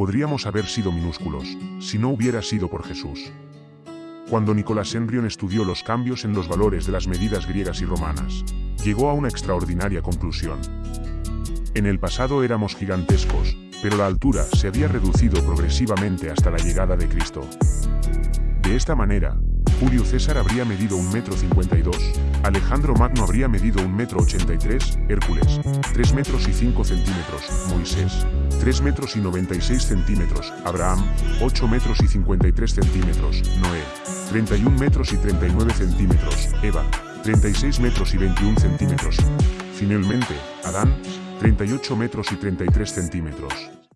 podríamos haber sido minúsculos, si no hubiera sido por Jesús. Cuando Nicolás Henrion estudió los cambios en los valores de las medidas griegas y romanas, llegó a una extraordinaria conclusión. En el pasado éramos gigantescos, pero la altura se había reducido progresivamente hasta la llegada de Cristo. De esta manera, Julio César habría medido un metro 52, Alejandro Magno habría medido un metro 83, Hércules, 3 metros y 5 centímetros, Moisés, 3 metros y 96 centímetros, Abraham, 8 metros y 53 centímetros, Noé, 31 metros y 39 centímetros, Eva, 36 metros y 21 centímetros. Finalmente, Adán, 38 metros y 33 centímetros.